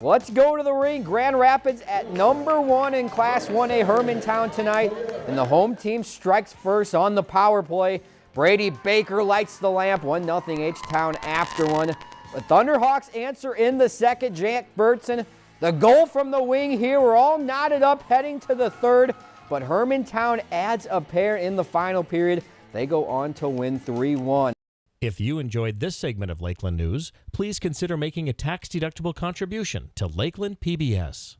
Let's go to the ring. Grand Rapids at number one in Class 1A Hermantown tonight. And the home team strikes first on the power play. Brady Baker lights the lamp. 1-0 H-Town after one. The Thunderhawks answer in the second. Jack Burtson. The goal from the wing here. We're all knotted up heading to the third. But Hermantown adds a pair in the final period. They go on to win 3-1. If you enjoyed this segment of Lakeland News, please consider making a tax-deductible contribution to Lakeland PBS.